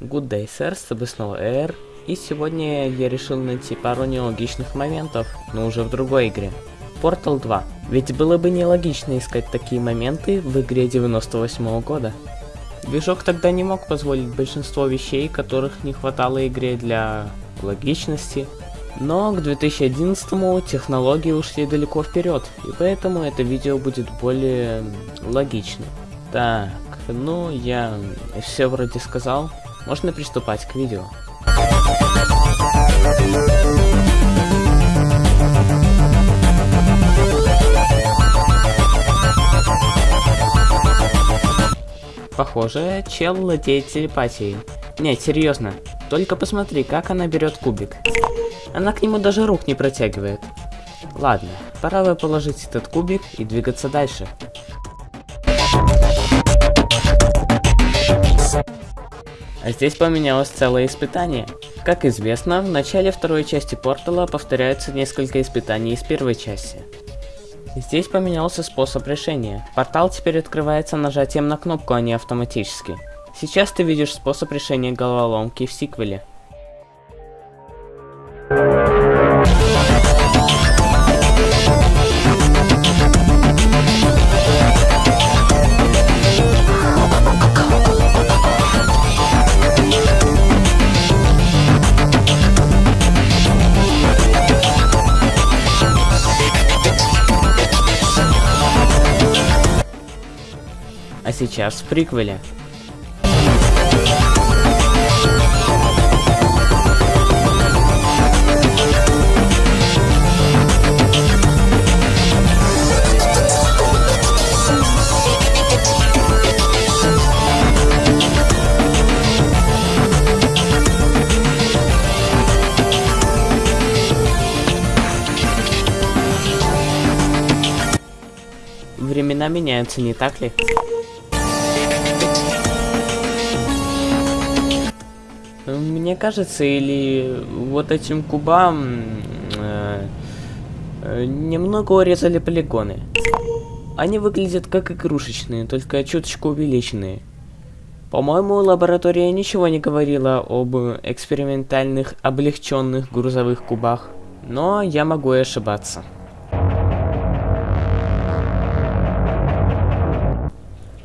Good day, sir, с тобой снова Air. И сегодня я решил найти пару нелогичных моментов, но уже в другой игре. Portal 2. Ведь было бы нелогично искать такие моменты в игре 98 -го года. Движок тогда не мог позволить большинство вещей, которых не хватало игре для логичности. Но к 2011 технологии ушли далеко вперед, и поэтому это видео будет более логичным. Так, ну я все вроде сказал. Можно приступать к видео. Похоже, чел владеет телепатией. Нет, серьезно. Только посмотри, как она берет кубик. Она к нему даже рук не протягивает. Ладно, пора бы положить этот кубик и двигаться дальше. А здесь поменялось целое испытание. Как известно, в начале второй части портала повторяются несколько испытаний из первой части. Здесь поменялся способ решения. Портал теперь открывается нажатием на кнопку, а не автоматически. Сейчас ты видишь способ решения головоломки в сиквеле. А сейчас в приквеле. Времена меняются, не так ли? Мне кажется, или вот этим кубам э, немного урезали полигоны. Они выглядят как игрушечные, только чуточку увеличенные. По-моему, лаборатория ничего не говорила об экспериментальных облегченных грузовых кубах, но я могу и ошибаться.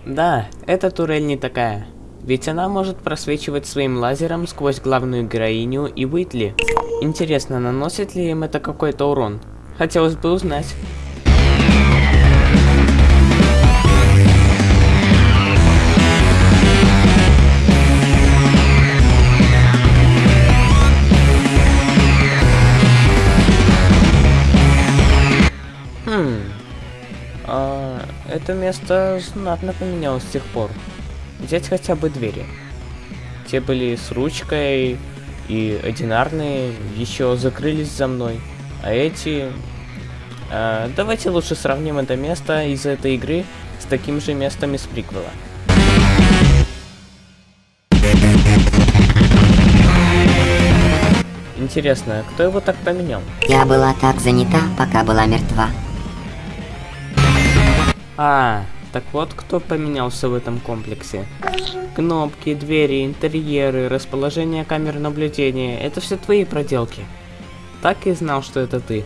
Да, эта турель не такая. Ведь она может просвечивать своим лазером сквозь главную героиню и Уитли. Интересно, наносит ли им это какой-то урон? Хотелось бы узнать. Хм. А, это место знатно поменялось с тех пор взять хотя бы двери. Те были с ручкой и одинарные, еще закрылись за мной. А эти... А, давайте лучше сравним это место из этой игры с таким же местом из приквела. Интересно, кто его так поменял? Я была так занята, пока была мертва. А, так вот, кто поменялся в этом комплексе. Кнопки, двери, интерьеры, расположение камер наблюдения — это все твои проделки. Так и знал, что это ты.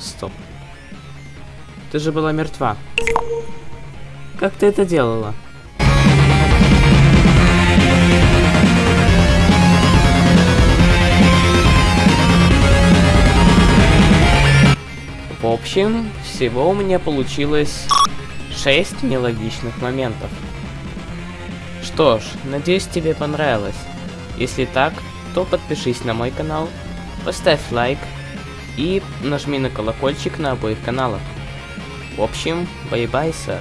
Стоп. Ты же была мертва. Как ты это делала? В общем, всего у меня получилось 6 нелогичных моментов. Что ж, надеюсь тебе понравилось. Если так, то подпишись на мой канал, поставь лайк и нажми на колокольчик на обоих каналах. В общем, bye-bye, sir.